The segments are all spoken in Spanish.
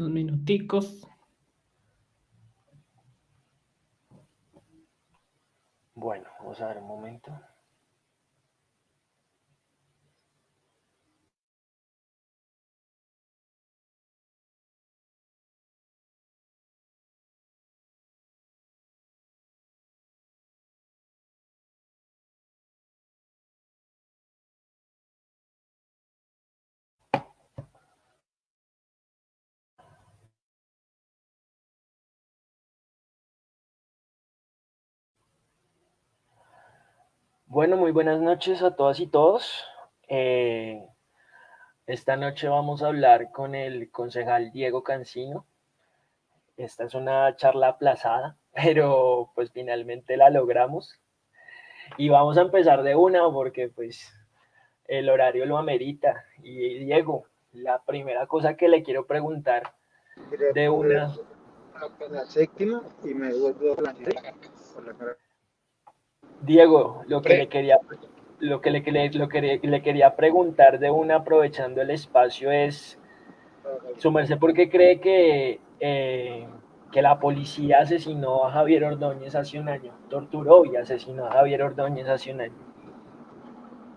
Unos minuticos. Bueno, vamos a ver un momento. Bueno, muy buenas noches a todas y todos. Eh, esta noche vamos a hablar con el concejal Diego Cancino. Esta es una charla aplazada, pero pues finalmente la logramos. Y vamos a empezar de una porque pues el horario lo amerita. Y Diego, la primera cosa que le quiero preguntar de una... La séptima y me vuelvo a la Diego, lo que le quería lo que le, lo que le quería preguntar de una aprovechando el espacio es su merced por qué cree que eh, que la policía asesinó a Javier Ordóñez hace un año, torturó y asesinó a Javier Ordóñez hace un año.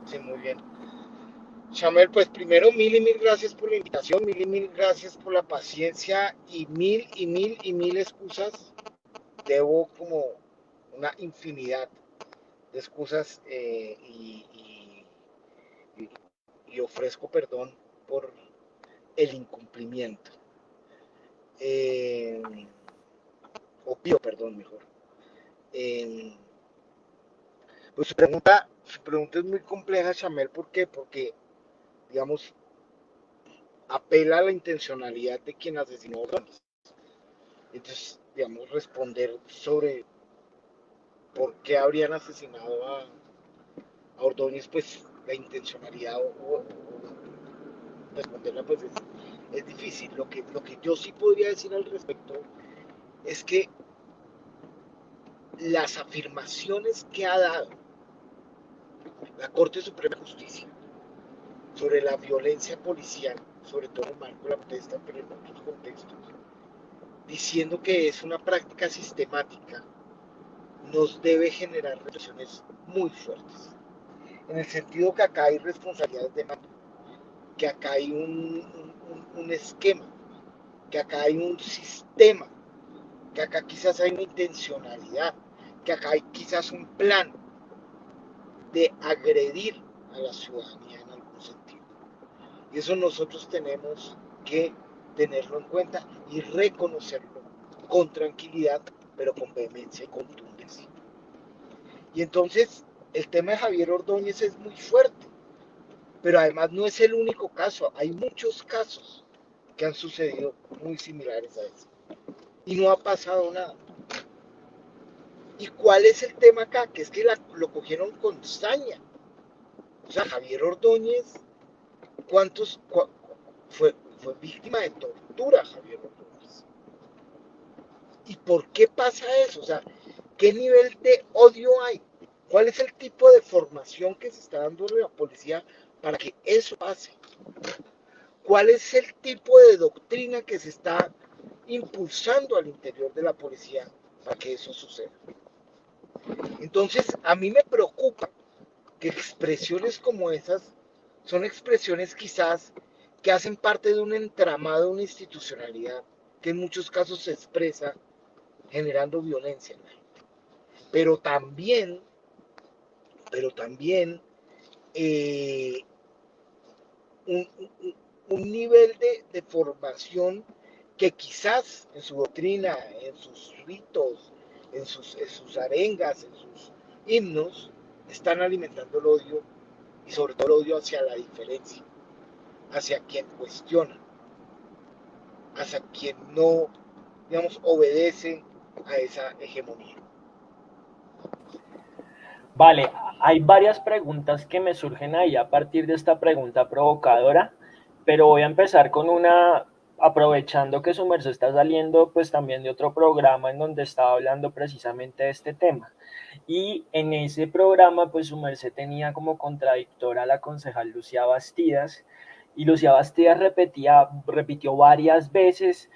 Sí, muy bien. Chamel, pues primero mil y mil gracias por la invitación, mil y mil gracias por la paciencia y mil y mil y mil excusas. Debo como una infinidad de excusas eh, y, ofrezco perdón por el incumplimiento. Eh, o pido perdón mejor. Eh, pues su pregunta, su pregunta es muy compleja, Chamel, ¿por qué? Porque, digamos, apela a la intencionalidad de quien asesinó a Entonces, digamos, responder sobre por qué habrían asesinado a, Ordóñez, pues la intencionalidad o, responderla pues es, difícil. Lo que, lo que yo sí podría decir al respecto es que las afirmaciones que ha dado la Corte Suprema de Justicia sobre la violencia policial, sobre todo en marco de la protesta, pero en otros contextos, diciendo que es una práctica sistemática nos debe generar reflexiones muy fuertes. En el sentido que acá hay responsabilidades de mando, que acá hay un, esquema, que acá hay un sistema, que acá quizás hay una intencionalidad, que acá hay quizás un plan de agredir a la ciudadanía en algún sentido. Y eso nosotros tenemos que tenerlo en cuenta y reconocerlo con tranquilidad, pero con vehemencia y contundencia. Y entonces el tema de Javier Ordóñez es muy fuerte, pero además no es el único caso, hay muchos casos que han sucedido muy similares a ese. Y no ha pasado nada. ¿Y cuál es el tema acá? Que es que lo cogieron con saña. O sea, Javier Ordóñez, ¿cuántos fue, fue víctima de tortura Javier Ordóñez? ¿Y por qué pasa eso? O sea, ¿Qué nivel de odio hay? ¿Cuál es el tipo de formación que se está dando la policía para que eso pase? ¿Cuál es el tipo de doctrina que se está impulsando al interior de la policía para que eso suceda? Entonces, a mí me preocupa que expresiones como esas son expresiones quizás que hacen parte de un entramado, una institucionalidad que en muchos casos se expresa generando violencia en la pero también, pero también eh, un, nivel de, formación que quizás en su doctrina, en sus ritos, en sus, en sus arengas, en sus himnos, están alimentando el odio y sobre todo el odio hacia la diferencia, hacia quien cuestiona, hacia quien no, digamos, obedece a esa hegemonía. Vale, hay varias preguntas que me surgen ahí a partir de esta pregunta provocadora, pero voy a empezar con una, aprovechando que su merced está saliendo pues también de otro programa en donde estaba hablando precisamente de este tema. Y en ese programa pues su merced tenía como contradictora a la concejal Lucía Bastidas y Lucía Bastidas repetía, repitió varias veces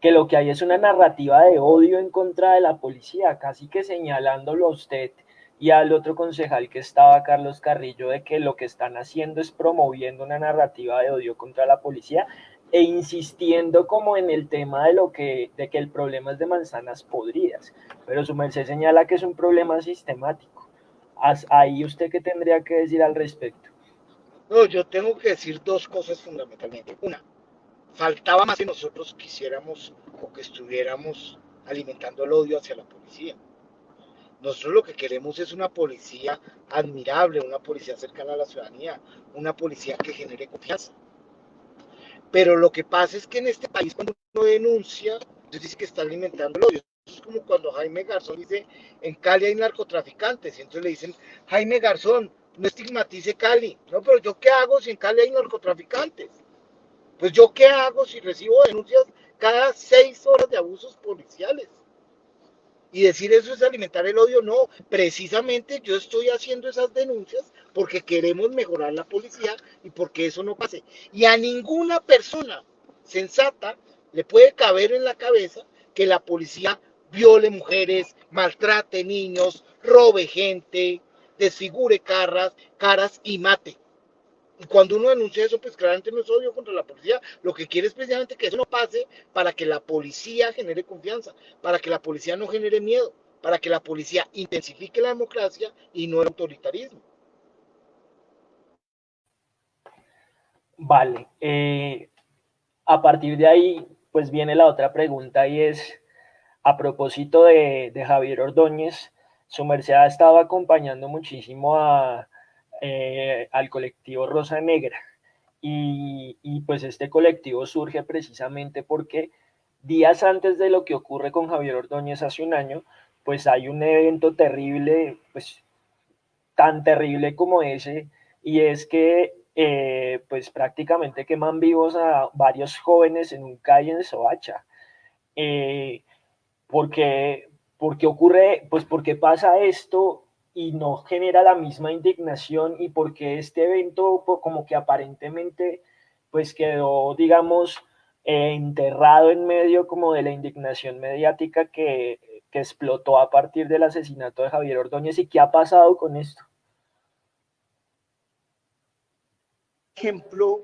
que lo que hay es una narrativa de odio en contra de la policía, casi que señalándolo a usted y al otro concejal que estaba, Carlos Carrillo, de que lo que están haciendo es promoviendo una narrativa de odio contra la policía e insistiendo como en el tema de lo que, de que el problema es de manzanas podridas, pero su merced señala que es un problema sistemático. Ahí usted qué tendría que decir al respecto. No, yo tengo que decir dos cosas fundamentalmente. Una, faltaba más que nosotros quisiéramos o que estuviéramos alimentando el odio hacia la policía. Nosotros lo que queremos es una policía admirable, una policía cercana a la ciudadanía, una policía que genere confianza. Pero lo que pasa es que en este país cuando uno denuncia, entonces dice que está alimentando el odio. Es como cuando Jaime Garzón dice, en Cali hay narcotraficantes, y entonces le dicen, Jaime Garzón, no estigmatice Cali. No, pero yo qué hago si en Cali hay narcotraficantes? Pues yo qué hago si recibo denuncias cada seis horas de abusos policiales. Y decir eso es alimentar el odio, no, precisamente yo estoy haciendo esas denuncias porque queremos mejorar la policía y porque eso no pase. Y a ninguna persona sensata le puede caber en la cabeza que la policía viole mujeres, maltrate niños, robe gente, desfigure caras, caras y mate. Y cuando uno denuncia eso, pues claramente no es odio contra la policía. Lo que quiere es precisamente que eso no pase para que la policía genere confianza, para que la policía no genere miedo, para que la policía intensifique la democracia y no el autoritarismo. Vale. Eh, a partir de ahí, pues viene la otra pregunta y es, a propósito de, de Javier Ordóñez, su merced ha estado acompañando muchísimo a, eh, al colectivo Rosa Negra. Y, pues este colectivo surge precisamente porque días antes de lo que ocurre con Javier Ordóñez hace un año, pues hay un evento terrible, pues tan terrible como ese, y es que eh, pues prácticamente queman vivos a varios jóvenes en un calle en Soacha. Eh, porque, porque ocurre, pues porque pasa esto y no genera la misma indignación y porque este evento como que aparentemente pues quedó, digamos, eh, enterrado en medio como de la indignación mediática que, que explotó a partir del asesinato de Javier Ordóñez y qué ha pasado con esto. Ejemplo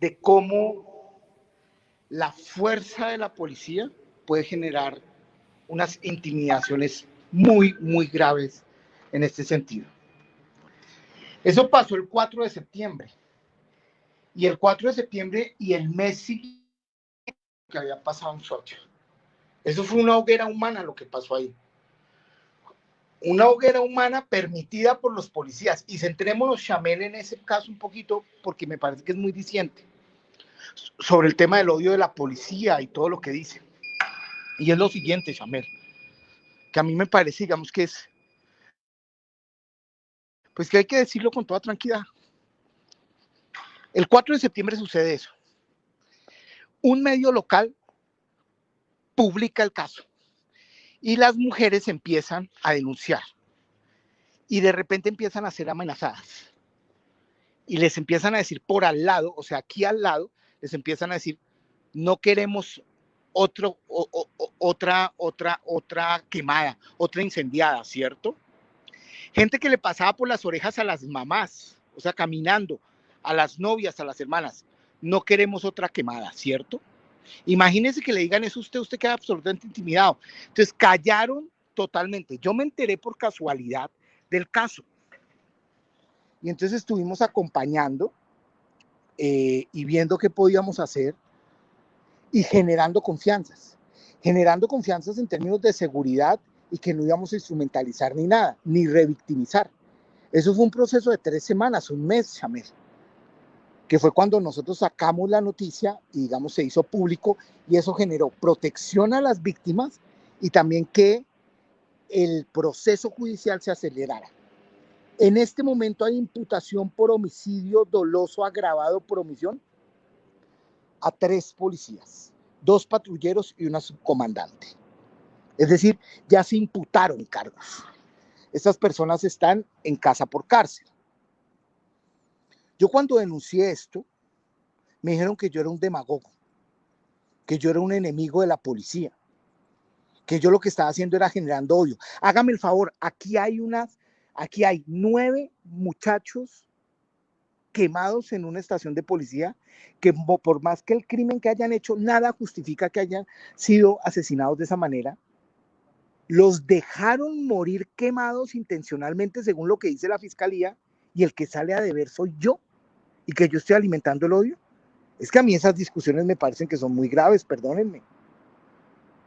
de cómo la fuerza de la policía puede generar unas intimidaciones muy, muy graves en este sentido. Eso pasó el 4 de septiembre. Y el 4 de septiembre y el mes siguiente que había pasado en Sochi. Eso fue una hoguera humana lo que pasó ahí. Una hoguera humana permitida por los policías. Y centrémonos, Chamel, en ese caso un poquito, porque me parece que es muy diciente, sobre el tema del odio de la policía y todo lo que dice. Y es lo siguiente, Chamel, que a mí me parece, digamos, que es pues que hay que decirlo con toda tranquilidad. El 4 de septiembre sucede eso. Un medio local publica el caso y las mujeres empiezan a denunciar y de repente empiezan a ser amenazadas y les empiezan a decir por al lado, o sea, aquí al lado, les empiezan a decir, no queremos otro, otra, otra, otra quemada, otra incendiada, ¿cierto? Gente que le pasaba por las orejas a las mamás, o sea, caminando, a las novias, a las hermanas. No queremos otra quemada, ¿cierto? Imagínense que le digan eso a usted, usted queda absolutamente intimidado. Entonces, callaron totalmente. Yo me enteré por casualidad del caso. Y entonces estuvimos acompañando eh, y viendo qué podíamos hacer y generando confianzas. Generando confianzas en términos de seguridad y que no íbamos a instrumentalizar ni nada, ni revictimizar. Eso fue un proceso de tres semanas, un mes, Chamel, que fue cuando nosotros sacamos la noticia y, digamos, se hizo público y eso generó protección a las víctimas y también que el proceso judicial se acelerara. En este momento hay imputación por homicidio doloso agravado por omisión a tres policías, dos patrulleros y una subcomandante. Es decir, ya se imputaron cargos. Estas personas están en casa por cárcel. Yo cuando denuncié esto, me dijeron que yo era un demagogo, que yo era un enemigo de la policía, que yo lo que estaba haciendo era generando odio. Hágame el favor, aquí hay unas, aquí hay nueve muchachos quemados en una estación de policía que por más que el crimen que hayan hecho, nada justifica que hayan sido asesinados de esa manera. Los dejaron morir quemados intencionalmente según lo que dice la fiscalía y el que sale a deber soy yo y que yo estoy alimentando el odio. Es que a mí esas discusiones me parecen que son muy graves, perdónenme.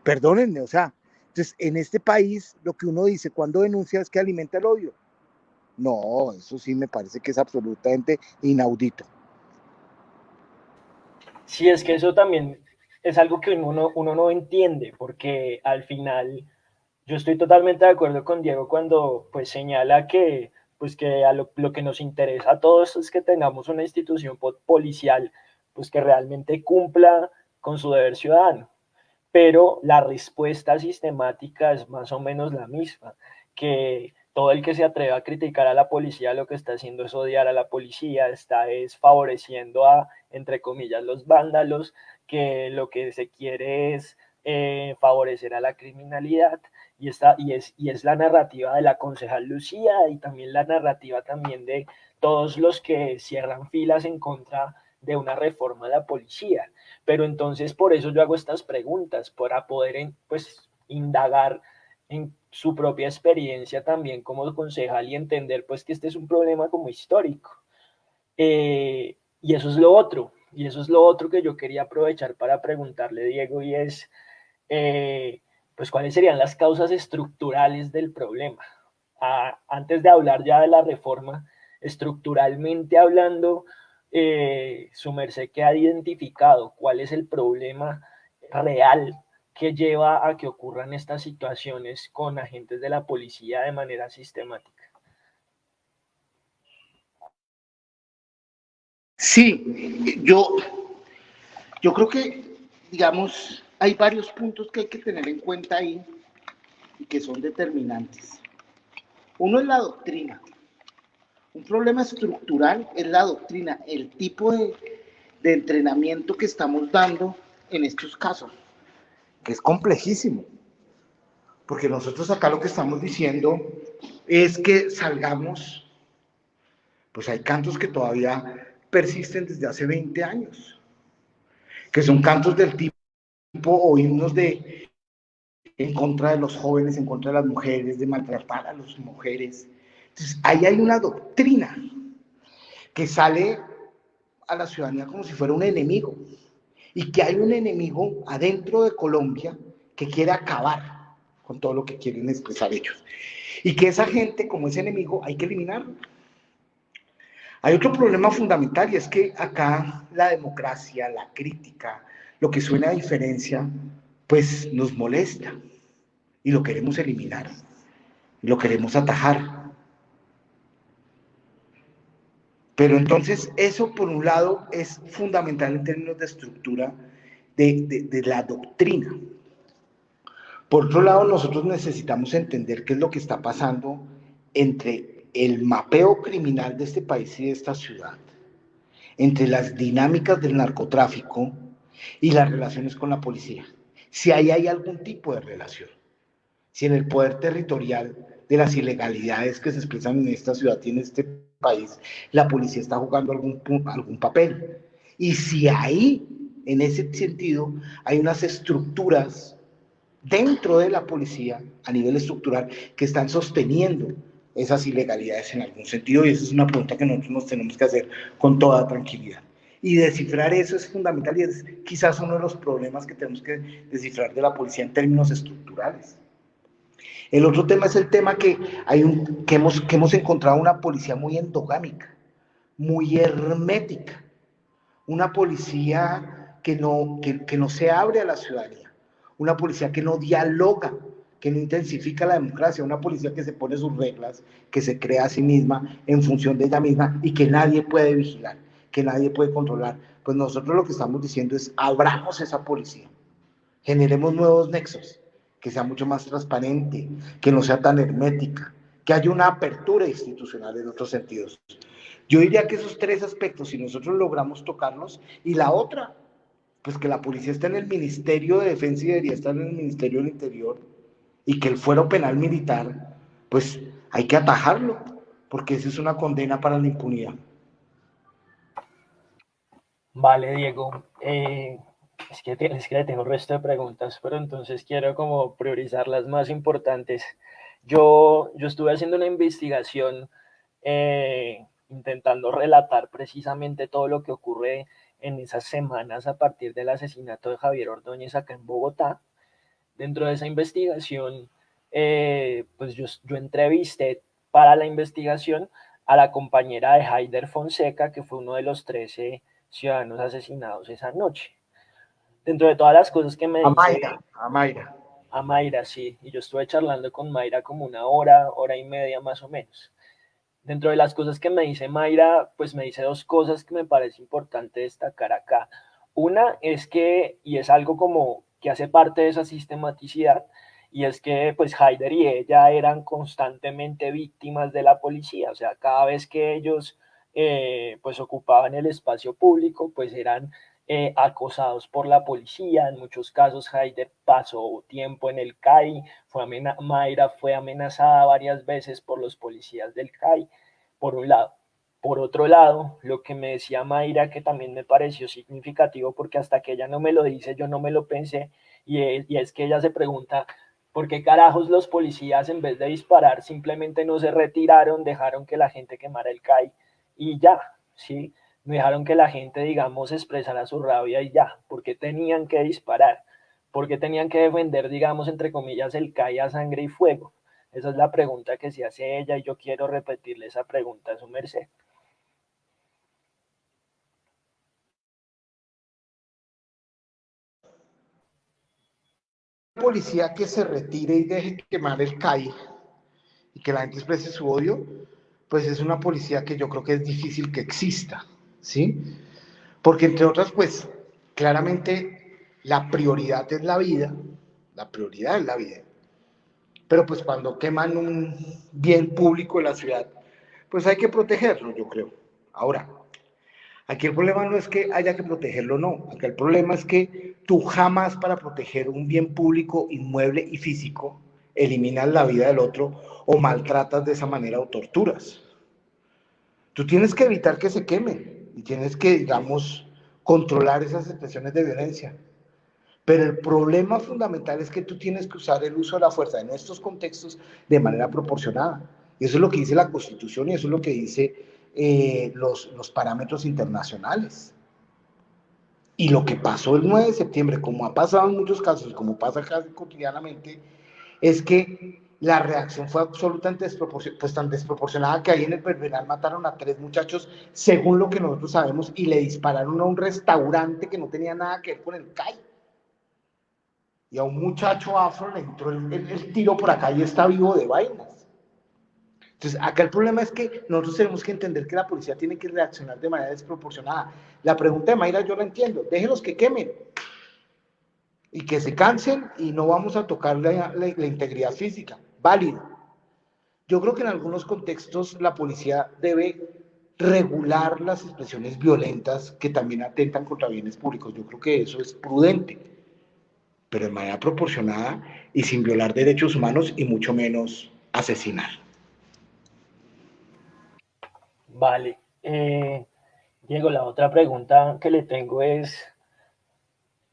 Perdónenme, o sea, entonces en este país lo que uno dice cuando denuncia es que alimenta el odio. No, eso sí me parece que es absolutamente inaudito. Sí, es que eso también es algo que uno, uno no entiende, porque al final yo estoy totalmente de acuerdo con Diego cuando pues señala que pues que a lo, que nos interesa a todos es que tengamos una institución policial pues que realmente cumpla con su deber ciudadano. Pero la respuesta sistemática es más o menos la misma, que todo el que se atreve a criticar a la policía lo que está haciendo es odiar a la policía, está es favoreciendo a, entre comillas, los vándalos, que lo que se quiere es eh, favorecer a la criminalidad y, está, y, es, y es la narrativa de la concejal Lucía y también la narrativa también de todos los que cierran filas en contra de una reforma de la policía. Pero entonces por eso yo hago estas preguntas, para poder pues indagar en su propia experiencia también como concejal y entender pues que este es un problema como histórico. Eh, y eso es lo otro, y eso es lo otro que yo quería aprovechar para preguntarle, Diego, y es, eh, pues, ¿cuáles serían las causas estructurales del problema? Antes de hablar ya de la reforma, estructuralmente hablando, eh, su merced que ha identificado cuál es el problema real que lleva a que ocurran estas situaciones con agentes de la policía de manera sistemática. Sí, yo, yo creo que, digamos, hay varios puntos que hay que tener en cuenta ahí y que son determinantes. Uno es la doctrina. Un problema estructural es la doctrina, el tipo de, entrenamiento que estamos dando en estos casos que es complejísimo. Porque nosotros acá lo que estamos diciendo es que salgamos, pues hay cantos que todavía persisten desde hace 20 años, que son cantos del tipo o himnos de en contra de los jóvenes, en contra de las mujeres, de maltratar a las mujeres. Entonces, ahí hay una doctrina que sale a la ciudadanía como si fuera un enemigo y que hay un enemigo adentro de Colombia que quiere acabar con todo lo que quieren expresar ellos. Y que esa gente, como ese enemigo, hay que eliminarlo. Hay otro problema fundamental y es que acá la democracia, la crítica, lo que suena a diferencia, pues nos molesta y lo queremos eliminar, lo queremos atajar. Pero entonces eso, por un lado, es fundamental en términos de estructura de, la doctrina. Por otro lado, nosotros necesitamos entender qué es lo que está pasando entre el mapeo criminal de este país y de esta ciudad, entre las dinámicas del narcotráfico y las relaciones con la policía. Si ahí hay algún tipo de relación, si en el poder territorial de las ilegalidades que se expresan en esta ciudad y en este país, la policía está jugando algún, algún papel. Y si ahí, en ese sentido, hay unas estructuras dentro de la policía, a nivel estructural, que están sosteniendo esas ilegalidades en algún sentido, y esa es una pregunta que nosotros nos tenemos que hacer con toda tranquilidad. Y descifrar eso es fundamental y es quizás uno de los problemas que tenemos que descifrar de la policía en términos estructurales. El otro tema es el tema que, hay un, que, hemos, que hemos encontrado una policía muy endogámica, muy hermética, una policía que no, que, no se abre a la ciudadanía, una policía que no dialoga, que no intensifica la democracia, una policía que se pone sus reglas, que se crea a sí misma en función de ella misma y que nadie puede vigilar, que nadie puede controlar. Pues nosotros lo que estamos diciendo es abramos esa policía, generemos nuevos nexos, que sea mucho más transparente, que no sea tan hermética, que haya una apertura institucional en otros sentidos. Yo diría que esos tres aspectos, si nosotros logramos tocarlos, y la otra, pues que la policía está en el Ministerio de Defensa y debería estar en el Ministerio del Interior, y que el fuero penal militar, pues hay que atajarlo, porque esa es una condena para la impunidad. Vale, Diego. Eh, es, que, es que tengo un resto de preguntas, pero entonces quiero como priorizar las más importantes. Yo, yo estuve haciendo una investigación eh, intentando relatar precisamente todo lo que ocurre en esas semanas a partir del asesinato de Javier Ordóñez acá en Bogotá. Dentro de esa investigación, eh, pues yo, yo entrevisté para la investigación a la compañera de Haider Fonseca, que fue uno de los 13 ciudadanos asesinados esa noche. Dentro de todas las cosas que me a Mayra, a Mayra. A Mayra, sí. Y yo estuve charlando con Mayra como una hora, hora y media más o menos. Dentro de las cosas que me dice Mayra, pues me dice dos cosas que me parece importante destacar acá. Una es que, y es algo como que hace parte de esa sistematicidad, y es que pues Haider y ella eran constantemente víctimas de la policía, o sea, cada vez que ellos eh, pues ocupaban el espacio público, pues eran eh, acosados por la policía, en muchos casos Haider pasó tiempo en el CAI, fue Mayra fue amenazada varias veces por los policías del CAI, por un lado. Por otro lado, lo que me decía Mayra, que también me pareció significativo, porque hasta que ella no me lo dice, yo no me lo pensé, y es, y es que ella se pregunta, ¿por qué carajos los policías en vez de disparar simplemente no se retiraron, dejaron que la gente quemara el CAI y ya, ¿sí? no dejaron que la gente, digamos, expresara su rabia y ya, porque tenían que disparar, porque tenían que defender, digamos, entre comillas, el CAI a sangre y fuego. Esa es la pregunta que se hace ella y yo quiero repetirle esa pregunta a su merced. policía que se retire y deje quemar el CAI y que la gente exprese su odio, pues es una policía que yo creo que es difícil que exista. ¿sí? Porque entre otras, pues, claramente la prioridad es la vida, la prioridad es la vida. Pero pues cuando queman un bien público en la ciudad, pues hay que protegerlo, yo creo. Ahora, aquí el problema no es que haya que protegerlo, no. Aquí el problema es que tú jamás para proteger un bien público, inmueble y físico, eliminas la vida del otro o maltratas de esa manera o torturas. Tú tienes que evitar que se quemen y tienes que, digamos, controlar esas expresiones de violencia. Pero el problema fundamental es que tú tienes que usar el uso de la fuerza en estos contextos de manera proporcionada. Y eso es lo que dice la Constitución y eso es lo que dice eh, los, los parámetros internacionales. Y lo que pasó el 9 de septiembre, como ha pasado en muchos casos y como pasa casi cotidianamente, es que la reacción fue absolutamente desproporcionada, pues tan desproporcionada que ahí en el Pervenal mataron a tres muchachos, según lo que nosotros sabemos, y le dispararon a un restaurante que no tenía nada que ver con el CAI. Y a un muchacho afro le entró el, tiro por acá y está vivo de vainas. Entonces, acá el problema es que nosotros tenemos que entender que la policía tiene que reaccionar de manera desproporcionada. La pregunta de Mayra yo la entiendo, déjenlos que quemen, y que se cansen y no vamos a tocar la, integridad física válido. Yo creo que en algunos contextos la policía debe regular las expresiones violentas que también atentan contra bienes públicos. Yo creo que eso es prudente, pero de manera proporcionada y sin violar derechos humanos y mucho menos asesinar. Vale. Eh, Diego, la otra pregunta que le tengo es,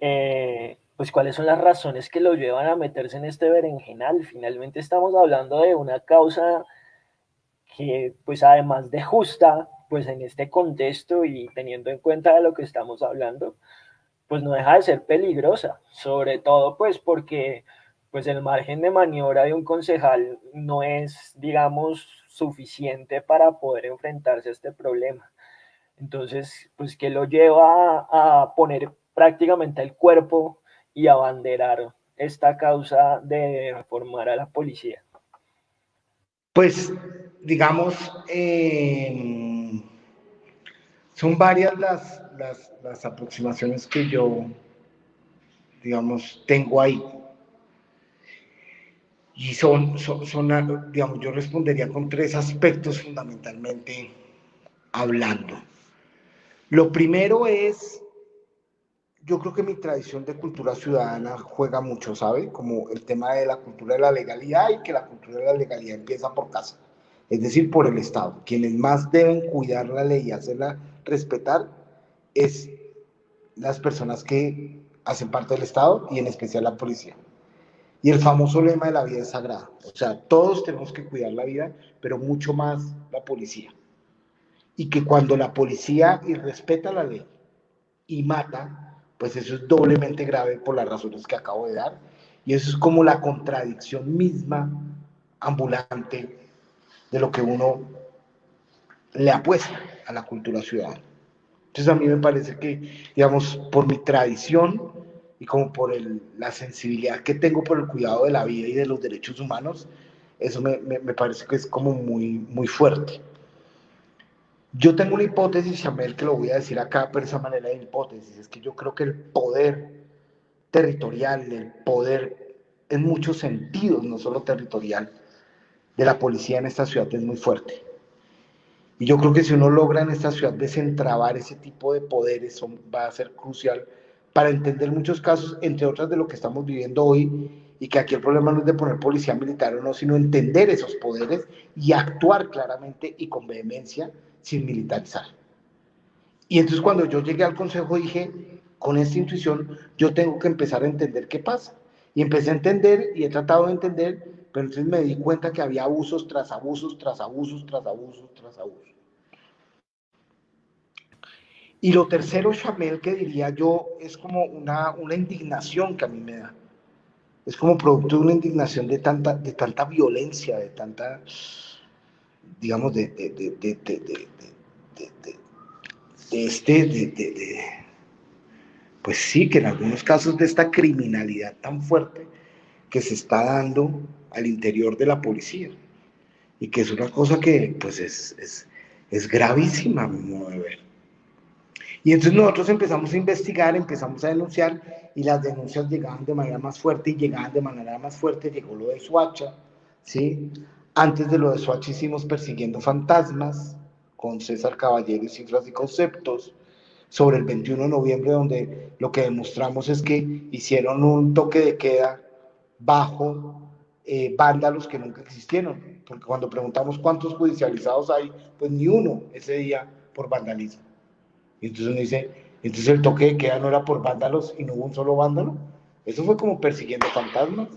eh, pues cuáles son las razones que lo llevan a meterse en este berenjenal. Finalmente estamos hablando de una causa que, pues además de justa, pues en este contexto y teniendo en cuenta de lo que estamos hablando, pues no deja de ser peligrosa, sobre todo pues porque pues el margen de maniobra de un concejal no es, digamos, suficiente para poder enfrentarse a este problema. Entonces, pues que lo lleva a poner prácticamente el cuerpo y abanderar esta causa de reformar a la policía? Pues, digamos, em, son varias las, las, aproximaciones que yo, digamos, tengo ahí. Y son, son, son, digamos, yo respondería con tres aspectos fundamentalmente hablando. Lo primero es, yo creo que mi tradición de cultura ciudadana juega mucho, ¿sabe? Como el tema de la cultura de la legalidad y que la cultura de la legalidad empieza por casa, es decir, por el Estado. Quienes más deben cuidar la ley y hacerla respetar es las personas que hacen parte del Estado y en especial la policía. Y el famoso lema de la vida es sagrada. O sea, todos tenemos que cuidar la vida, pero mucho más la policía. Y que cuando la policía irrespeta la ley y mata, pues eso es doblemente grave por las razones que acabo de dar. Y eso es como la contradicción misma ambulante de lo que uno le apuesta a la cultura ciudadana. Entonces a mí me parece que, digamos, por mi tradición y como por la sensibilidad que tengo por el cuidado de la vida y de los derechos humanos, eso me, me, parece que es como muy, muy fuerte. Yo tengo una hipótesis, Samuel, que lo voy a decir acá, pero esa manera de hipótesis, es que yo creo que el poder territorial, el poder en muchos sentidos, no solo territorial, de la policía en esta ciudad es muy fuerte. Y yo creo que si uno logra en esta ciudad desentrabar ese tipo de poderes, va a ser crucial para entender muchos casos, entre otras de lo que estamos viviendo hoy, y que aquí el problema no es de poner policía militar o no, sino entender esos poderes y actuar claramente y con vehemencia sin militarizar. Y entonces cuando yo llegué al consejo dije, con esta intuición, yo tengo que empezar a entender qué pasa. Y empecé a entender y he tratado de entender, pero entonces me di cuenta que había abusos tras abusos, tras abusos, tras abusos, tras abusos. Y lo tercero, Chamel, que diría yo, es como una, una indignación que a mí me da. Es como producto de una indignación de tanta, de tanta violencia, de tanta, digamos, de, de, de, de este, de, pues sí, que en algunos casos de esta criminalidad tan fuerte que se está dando al interior de la policía. Y que es una cosa que, pues, es, es, es gravísima, a mi modo de ver. Y entonces nosotros empezamos a investigar, empezamos a denunciar y las denuncias llegaban de manera más fuerte y llegaban de manera más fuerte, llegó lo de Suacha, ¿sí? Antes de lo de Suacha hicimos Persiguiendo Fantasmas con César Caballero y Cifras y Conceptos sobre el 21 de noviembre donde lo que demostramos es que hicieron un toque de queda bajo eh, vándalos que nunca existieron, porque cuando preguntamos cuántos judicializados hay, pues ni uno ese día por vandalismo. Y entonces uno dice, entonces el toque de queda no era por vándalos y no hubo un solo vándalo. Eso fue como persiguiendo fantasmas.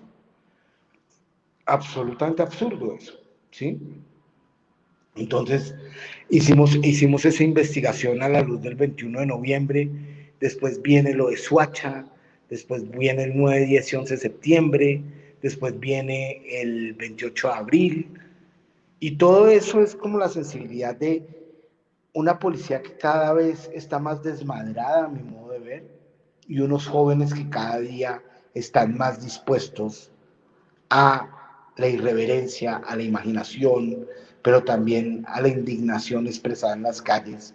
Absolutamente absurdo eso, ¿sí? Entonces hicimos, hicimos esa investigación a la luz del 21 de noviembre, después viene lo de Suacha, después viene el 9, 10 y 11 de septiembre, después viene el 28 de abril, y todo eso es como la sensibilidad de una policía que cada vez está más desmadrada, a mi modo de ver, y unos jóvenes que cada día están más dispuestos a la irreverencia, a la imaginación, pero también a la indignación expresada en las calles,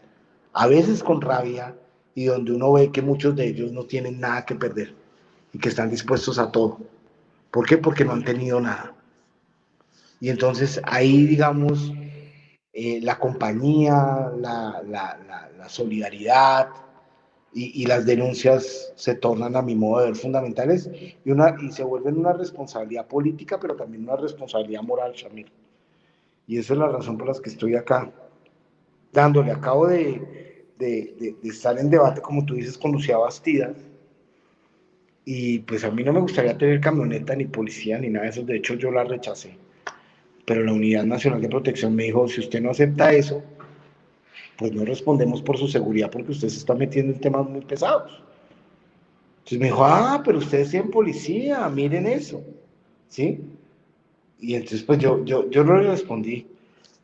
a veces con rabia, y donde uno ve que muchos de ellos no tienen nada que perder y que están dispuestos a todo. ¿Por qué? Porque no han tenido nada. Y entonces ahí, digamos, eh, la compañía, la, la, solidaridad y, y, las denuncias se tornan a mi modo de ver fundamentales y, una, y se vuelven una responsabilidad política, pero también una responsabilidad moral, Shamir. Y esa es la razón por la que estoy acá, dándole. Acabo de, de, de, estar en debate, como tú dices, con Lucía Bastida. Y pues a mí no me gustaría tener camioneta, ni policía, ni nada de eso. De hecho, yo la rechacé pero la Unidad Nacional de Protección me dijo, si usted no acepta eso, pues no respondemos por su seguridad porque usted se está metiendo en temas muy pesados. Entonces me dijo, ah, pero ustedes tienen policía, miren eso, ¿sí? Y entonces pues yo, yo, yo no le respondí,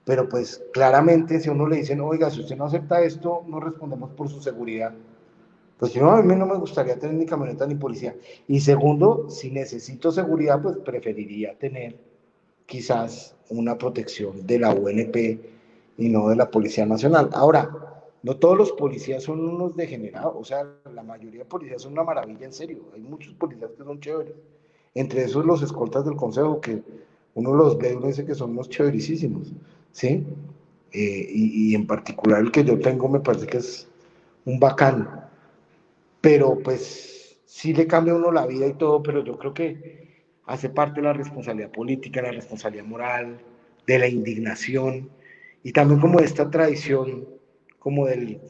pero pues claramente si uno le dicen, oiga, si usted no acepta esto, no respondemos por su seguridad. Pues yo a mí no me gustaría tener ni camioneta ni policía. Y segundo, si necesito seguridad, pues preferiría tener quizás una protección de la UNP y no de la Policía Nacional. Ahora, no todos los policías son unos degenerados, o sea, la mayoría de policías son una maravilla en serio. Hay muchos policías que son chéveres. Entre esos los escoltas del Consejo, que uno los ve y uno dice que son unos chéverísimos, ¿sí? eh, y, en particular el que yo tengo me parece que es un bacano, pero pues sí le cambia a uno la vida y todo, pero yo creo que hace parte de la responsabilidad política, la responsabilidad moral, de la indignación y también como esta tradición como del,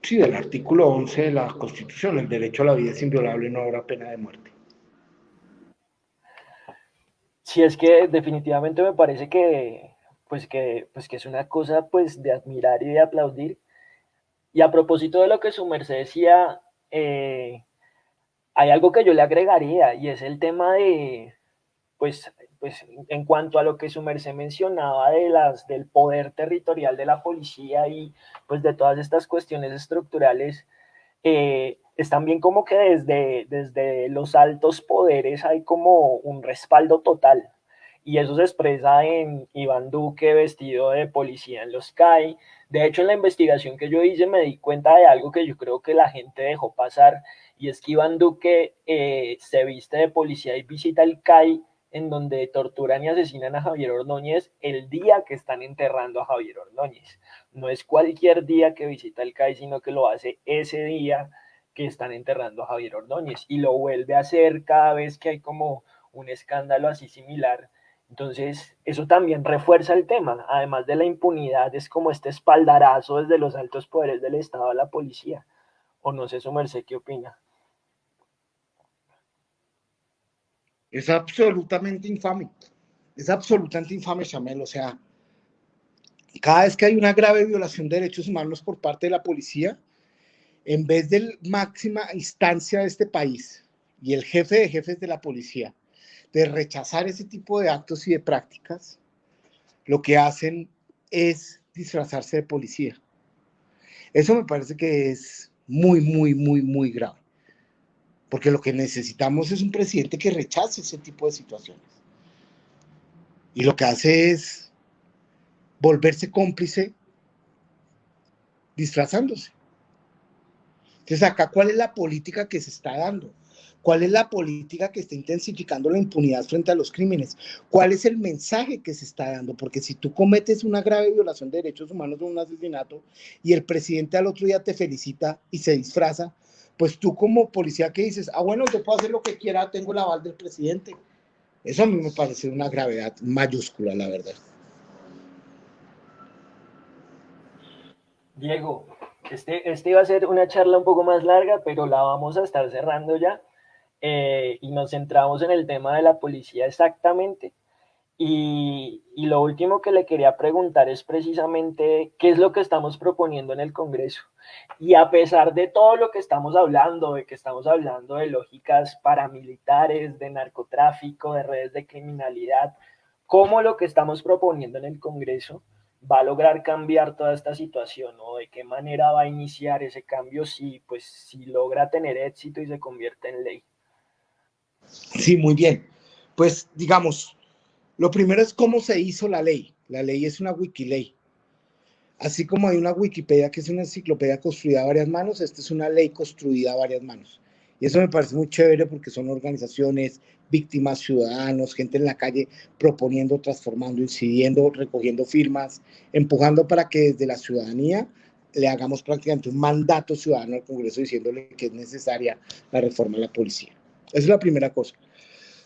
sí, del artículo 11 de la Constitución, el derecho a la vida es inviolable, no habrá pena de muerte. Sí, es que definitivamente me parece que, pues que, pues que es una cosa pues de admirar y de aplaudir. Y a propósito de lo que su merced decía, eh, hay algo que yo le agregaría y es el tema de, pues, pues en cuanto a lo que su merced mencionaba de las, del poder territorial de la policía y pues de todas estas cuestiones estructurales, eh, es también como que desde, desde los altos poderes hay como un respaldo total. Y eso se expresa en Iván Duque vestido de policía en los CAI. De hecho, en la investigación que yo hice me di cuenta de algo que yo creo que la gente dejó pasar, y es que Iván Duque eh, se viste de policía y visita el CAI en donde torturan y asesinan a Javier Ordóñez el día que están enterrando a Javier Ordóñez. No es cualquier día que visita el CAI, sino que lo hace ese día que están enterrando a Javier Ordóñez y lo vuelve a hacer cada vez que hay como un escándalo así similar. Entonces, eso también refuerza el tema. Además de la impunidad, es como este espaldarazo desde los altos poderes del Estado a la policía. O no sé, su merced, ¿qué opina? Es absolutamente infame. Es absolutamente infame, Chamel. O sea, cada vez que hay una grave violación de derechos humanos por parte de la policía, en vez de máxima instancia de este país y el jefe de jefes de la policía, de rechazar ese tipo de actos y de prácticas, lo que hacen es disfrazarse de policía. Eso me parece que es muy, muy, muy, muy grave. Porque lo que necesitamos es un presidente que rechace ese tipo de situaciones. Y lo que hace es volverse cómplice disfrazándose. Entonces acá, ¿cuál es la política que se está dando? ¿Cuál es la política que está intensificando la impunidad frente a los crímenes? ¿Cuál es el mensaje que se está dando? Porque si tú cometes una grave violación de derechos humanos o un asesinato y el presidente al otro día te felicita y se disfraza, pues tú como policía que dices, ah, bueno, yo puedo hacer lo que quiera, tengo el aval del presidente. Eso a mí me parece una gravedad mayúscula, la verdad. Diego, este, este iba a ser una charla un poco más larga, pero la vamos a estar cerrando ya. Eh, y nos centramos en el tema de la policía exactamente. Y, lo último que le quería preguntar es precisamente qué es lo que estamos proponiendo en el Congreso. Y a pesar de todo lo que estamos hablando, de que estamos hablando de lógicas paramilitares, de narcotráfico, de redes de criminalidad, ¿cómo lo que estamos proponiendo en el Congreso va a lograr cambiar toda esta situación o de qué manera va a iniciar ese cambio si, pues, si logra tener éxito y se convierte en ley? Sí, muy bien. Pues digamos, lo primero es cómo se hizo la ley. La ley es una wikiley. Así como hay una Wikipedia que es una enciclopedia construida a varias manos, esta es una ley construida a varias manos. Y eso me parece muy chévere porque son organizaciones, víctimas, ciudadanos, gente en la calle proponiendo, transformando, incidiendo, recogiendo firmas, empujando para que desde la ciudadanía le hagamos prácticamente un mandato ciudadano al Congreso diciéndole que es necesaria la reforma de la policía. Esa es la primera cosa.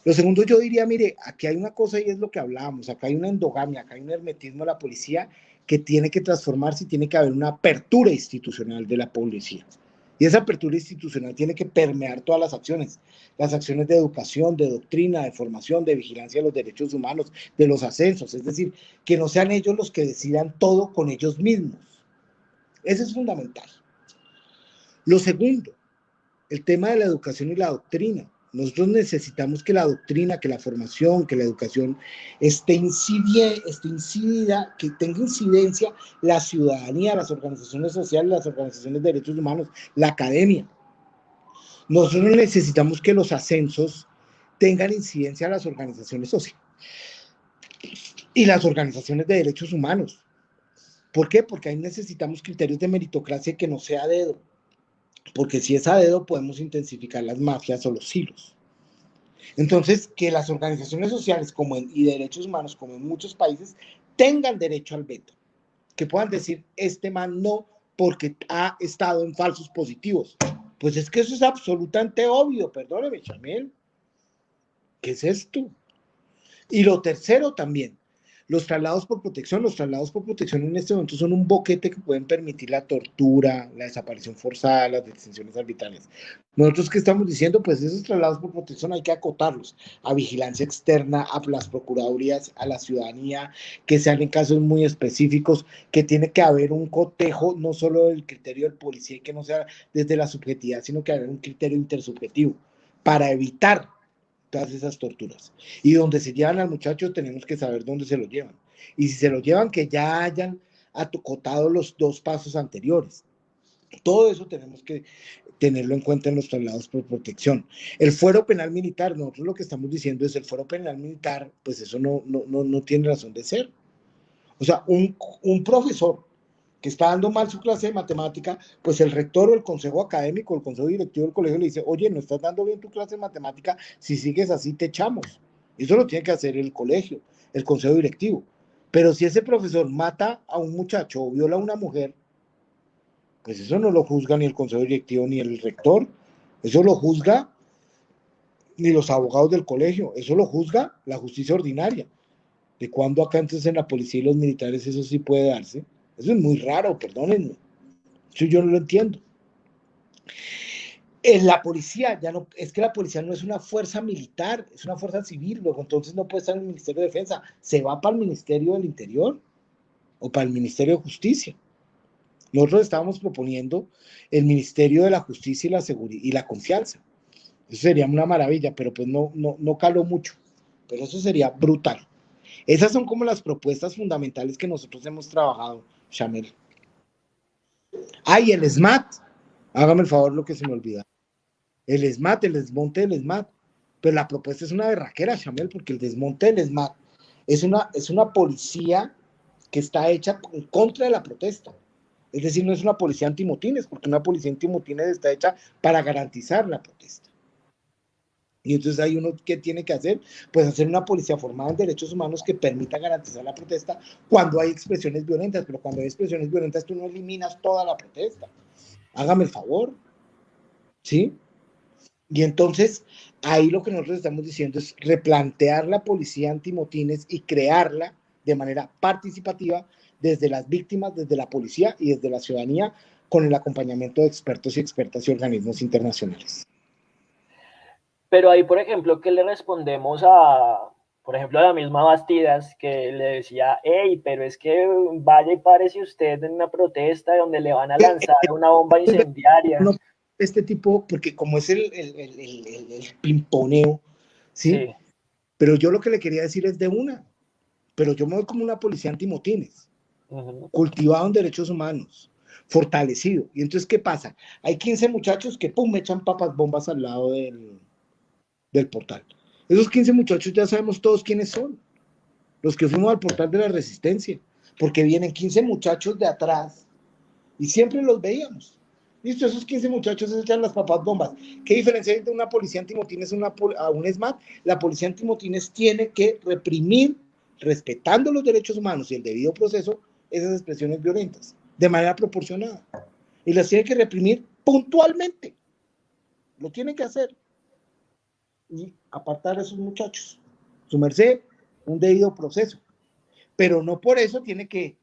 Lo segundo, yo diría, mire, aquí hay una cosa y es lo que hablábamos, acá hay una endogamia, acá hay un hermetismo de la policía que tiene que transformarse y tiene que haber una apertura institucional de la policía. Y esa apertura institucional tiene que permear todas las acciones, las acciones de educación, de doctrina, de formación, de vigilancia de los derechos humanos, de los ascensos, es decir, que no sean ellos los que decidan todo con ellos mismos. Eso es fundamental. Lo segundo, el tema de la educación y la doctrina. Nosotros necesitamos que la doctrina, que la formación, que la educación esté, incidida, esté incidida, que tenga incidencia la ciudadanía, las organizaciones sociales, las organizaciones de derechos humanos, la academia. Nosotros necesitamos que los ascensos tengan incidencia a las organizaciones sociales y las organizaciones de derechos humanos. ¿Por qué? Porque ahí necesitamos criterios de meritocracia que no sea dedo porque si es a dedo podemos intensificar las mafias o los hilos. Entonces, que las organizaciones sociales como y derechos humanos, como en muchos países, tengan derecho al veto, que puedan decir, este man no, porque ha estado en falsos positivos. Pues es que eso es absolutamente obvio, perdóneme, Chamel. ¿Qué es esto? Y lo tercero también, los traslados por protección, los traslados por protección en este momento son un boquete que pueden permitir la tortura, la desaparición forzada, las detenciones arbitrarias. Nosotros que estamos diciendo, pues esos traslados por protección hay que acotarlos a vigilancia externa, a las procuradurías, a la ciudadanía, que sean en casos muy específicos, que tiene que haber un cotejo, no solo del criterio del policía y que no sea desde la subjetividad, sino que haber un criterio intersubjetivo para evitar todas esas torturas. Y donde se llevan al muchacho tenemos que saber dónde se lo llevan. Y si se lo llevan, que ya hayan atocotado los dos pasos anteriores. Todo eso tenemos que tenerlo en cuenta en los traslados por protección. El fuero penal militar, nosotros lo que estamos diciendo es el fuero penal militar, pues eso no, no, no, no tiene razón de ser. O sea, un, un profesor que está dando mal su clase de matemática, pues el rector o el consejo académico, el consejo directivo del colegio le dice, oye, no estás dando bien tu clase de matemática, si sigues así te echamos. Eso lo tiene que hacer el colegio, el consejo directivo. Pero si ese profesor mata a un muchacho o viola a una mujer, pues eso no lo juzga ni el consejo directivo ni el rector, eso lo juzga ni los abogados del colegio, eso lo juzga la justicia ordinaria. ¿De cuándo acá entonces en la policía y los militares eso sí puede darse? Eso es muy raro, perdónenme. Eso yo no lo entiendo. En la policía, ya no, es que la policía no es una fuerza militar, es una fuerza civil, luego entonces no puede estar en el Ministerio de Defensa, se va para el Ministerio del Interior o para el Ministerio de Justicia. Nosotros estábamos proponiendo el Ministerio de la Justicia y la Seguridad y la Confianza. Eso sería una maravilla, pero pues no, no, no caló mucho. Pero eso sería brutal. Esas son como las propuestas fundamentales que nosotros hemos trabajado Chamel. Ay, el SMAT. Hágame el favor lo que se me olvida. El SMAT, el desmonte del SMAT. Pero la propuesta es una berraquera, Chamel, porque el desmonte del SMAT es una, es una policía que está hecha en contra de la protesta. Es decir, no es una policía antimotines, porque una policía antimotines está hecha para garantizar la protesta. Y entonces hay uno que tiene que hacer, pues hacer una policía formada en derechos humanos que permita garantizar la protesta cuando hay expresiones violentas, pero cuando hay expresiones violentas tú no eliminas toda la protesta. Hágame el favor. ¿Sí? Y entonces ahí lo que nosotros estamos diciendo es replantear la policía antimotines y crearla de manera participativa desde las víctimas, desde la policía y desde la ciudadanía con el acompañamiento de expertos y expertas y organismos internacionales. Pero ahí, por ejemplo, ¿qué le respondemos a, por ejemplo, a la misma Bastidas que le decía, hey, pero es que vaya y parece usted en una protesta donde le van a lanzar una bomba incendiaria? este tipo, porque como es el, el, el, el pimponeo, ¿sí? Pero yo lo que le quería decir es de una, pero yo me voy como una policía antimotines, cultivado en derechos humanos, fortalecido. Y entonces, ¿qué pasa? Hay 15 muchachos que, pum, me echan papas bombas al lado del, del portal. Esos 15 muchachos ya sabemos todos quiénes son. Los que fuimos al portal de la resistencia. Porque vienen 15 muchachos de atrás y siempre los veíamos. Listo, esos 15 muchachos echan las papas bombas. ¿Qué diferencia hay de una policía antimotines una, a un SMAT? La policía antimotines tiene que reprimir, respetando los derechos humanos y el debido proceso, esas expresiones violentas, de manera proporcionada. Y las tiene que reprimir puntualmente. Lo tiene que hacer y apartar a esos muchachos. Su merced, un debido proceso. Pero no por eso tiene que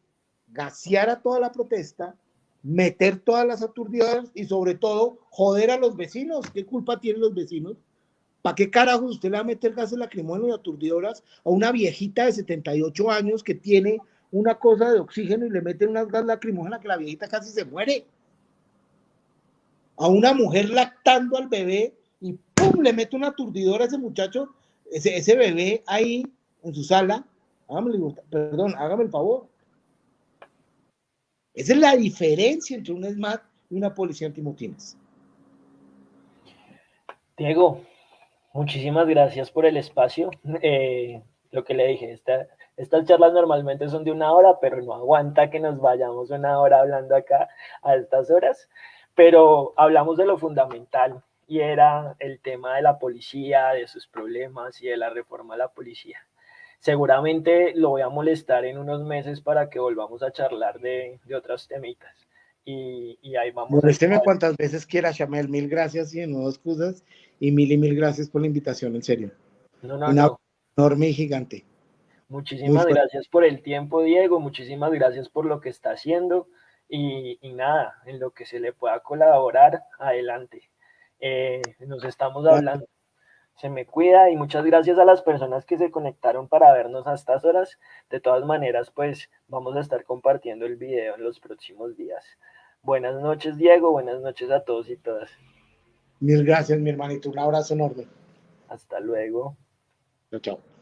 gasear a toda la protesta, meter todas las aturdidoras y sobre todo joder a los vecinos. ¿Qué culpa tienen los vecinos? ¿Para qué carajo usted le va a meter gases lacrimógenos y aturdidoras a una viejita de 78 años que tiene una cosa de oxígeno y le meten unas gas lacrimógenas que la viejita casi se muere? A una mujer lactando al bebé ¡pum! le mete una aturdidora a ese muchacho, ese, bebé ahí en su sala. Hágame, perdón, hágame el favor. Esa es la diferencia entre un SMAT y una policía antimotines. Diego, muchísimas gracias por el espacio. Eh, lo que le dije, estas charlas normalmente son de una hora, pero no aguanta que nos vayamos una hora hablando acá a estas horas. Pero hablamos de lo fundamental, y era el tema de la policía, de sus problemas y de la reforma a la policía. seguramente lo voy a molestar en unos meses para que volvamos a charlar de, de otros temitas. Y, y ahí vamos. Molésteme cuantas veces quiera, Chamel. Mil gracias y nuevo excusas. Y mil y mil gracias por la invitación, en serio. No, no, no. enorme y gigante. Muchísimas gracias por el tiempo, Diego. Muchísimas gracias por lo que está haciendo. Y, y nada, en lo que se le pueda colaborar, adelante. Eh, nos estamos hablando se me cuida y muchas gracias a las personas que se conectaron para vernos a estas horas. De todas maneras, pues vamos a estar compartiendo el video en los próximos días. Buenas noches, Diego. Buenas noches a todos y todas. Mil gracias, mi hermanito. Un abrazo enorme. Hasta luego. Chao, chao.